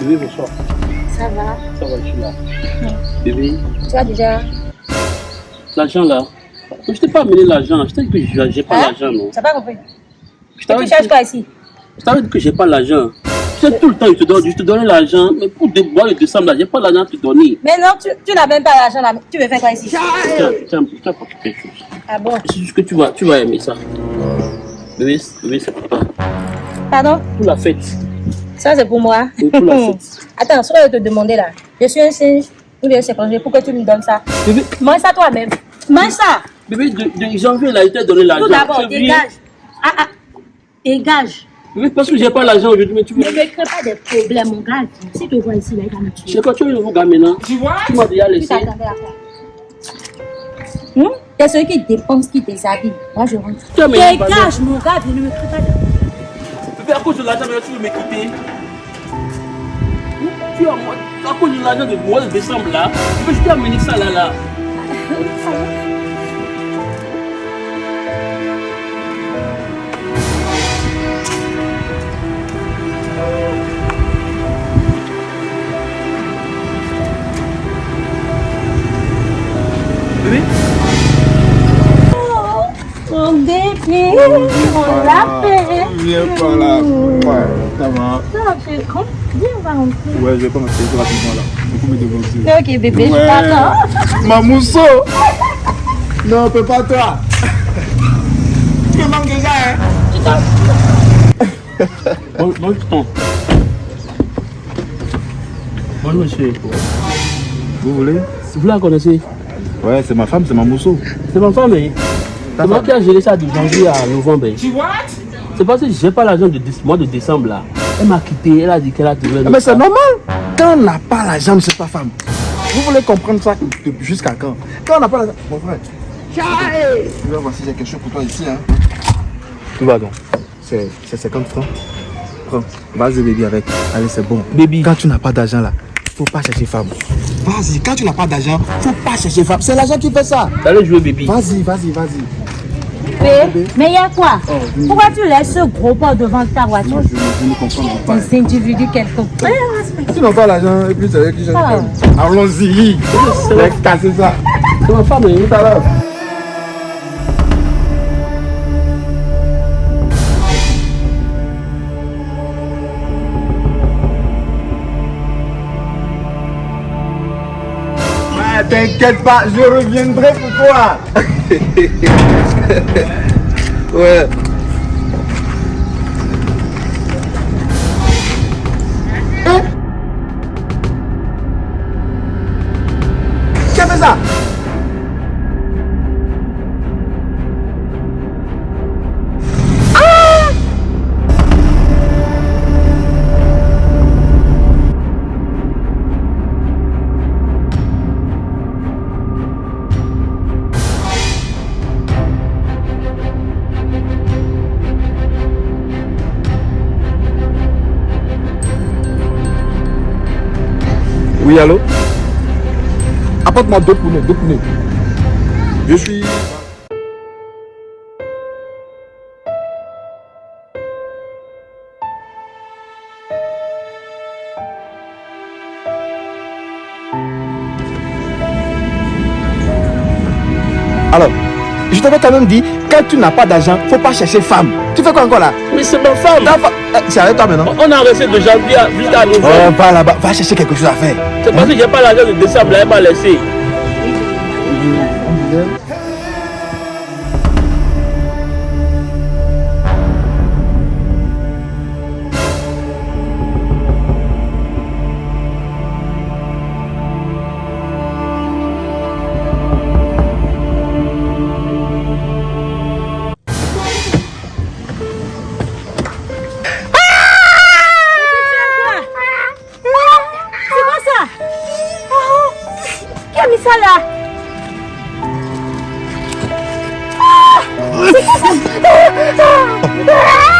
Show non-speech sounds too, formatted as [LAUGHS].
Bébé, bonsoir. Ça va Ça va, je suis là. Bébé, Tu as déjà. l'argent là. Je t'ai pas amené l'argent. Je t'ai dit que je- j'ai pas Hein? l'argent, non. Tu n'as pas compris Je Tu cherches que- quoi ici? Je t'avais dit que j'ai pas l'argent. Tu sais, tout le temps, je te donne, je te donne l'argent. Mais pour boire le décembre là, j'ai pas l'argent à te donner. Mais non, tu, tu n'as même pas l'argent là. Tu veux faire quoi ici? Tiens, tiens, tiens, pour quelque chose. Ah bon? C'est juste que tu vas, tu vas aimer ça. Bébé, bébé, c'est pour toi. Pardon? Pour la fête. Ça c'est pour moi. Oui, pour la fête. Attends, ce que je vais te demander là. Je suis un singe ou bien c'est congé. Pourquoi tu me donnes ça Bébé, Mange ça toi-même. Mange ça bébé, de, de janvier là, il t'a donné l'argent. Tout d'abord, dégage. Ah ah. Dégage. Bébé, parce que j'ai pas l'argent aujourd'hui, mais tu Ne veux. me crée pas des problèmes, mon gars. Si tu vois ici, là, il va me Je tuer. sais pas, tu un nouveau gars maintenant? Tu m'as déjà Tu laissé. t'attendais à quoi? Hum T'es celui qui dépense, qui déshabille. Moi, je rentre. Tu Dégage, mon gars. Ne me crée pas de Bébé, à cause de l'argent, tu veux me quitter. Tu as, moi- à cause de l'argent de mois de décembre là, je t'ai amené ça là là. Bébé, Mon bébé, on l'a fait. Viens par là. Ouais, ça va. Ça fait grand. Viens, on va rentrer. Ouais, je vais pas m'asseoir rapidement là. Il faut me dévancer. Ok, bébé, je Ouais. t'attends. Ma mousseau Non, peux pas toi Tu me manques déjà, hein bon, bon, tonton. Bonjour, monsieur. Vous voulez? Vous la connaissez? Ouais, c'est ma femme, c'est ma mousseau. C'est ma femme, hein Ta C'est moi qui a géré ça de janvier à novembre. hein. C'est parce que j'ai pas l'argent du mois de décembre là. Elle m'a quitté, elle a dit qu'elle a trouvé. Mais c'est normal Quand on n'a pas la jambe, c'est pas femme. Vous voulez comprendre ça jusqu'à quand? Quand on n'a pas la jambe. Mon frère. Tu vas voir si j'ai quelque chose pour toi ici, hein. Tout va donc. C'est c'est 50 francs. Prends. Vas-y, baby, avec. Allez, c'est bon. Baby. Quand tu n'as pas d'argent là, faut pas chercher femme. Vas-y, quand tu n'as pas d'argent, faut pas chercher femme. C'est l'argent qui fait ça. Allez jouer, baby. Vas-y, vas-y, vas-y. Mais il y a quoi? Oh, oui. Pourquoi tu laisses ce gros pot devant ta voiture? Moi, je, je ne comprends pas. Un individu quelconque. Tu n'as pas l'argent et puis c'est eux qui cherchent Ah. Allons-y. Laisse casser ça. C'est ma femme, à l'heure. Ah, T'inquiète pas, je reviendrai pour toi. [LAUGHS] [LAUGHS] ouais. Oui, allô? Apporte-moi deux poneys, deux poneys. Je suis... Alors, je t'avais quand même dit, quand tu n'as pas d'argent, faut pas chercher femme. Tu fais quoi encore là? Mais c'est ma femme. Ta fa- Eh, C'est avec toi maintenant On a resté de janvier à- novembre. Ouais, va là-bas, va chercher quelque chose à faire. C'est parce que j'ai pas l'argent de décembre là, elle m'a laissé. Ah! ah! ah! ah!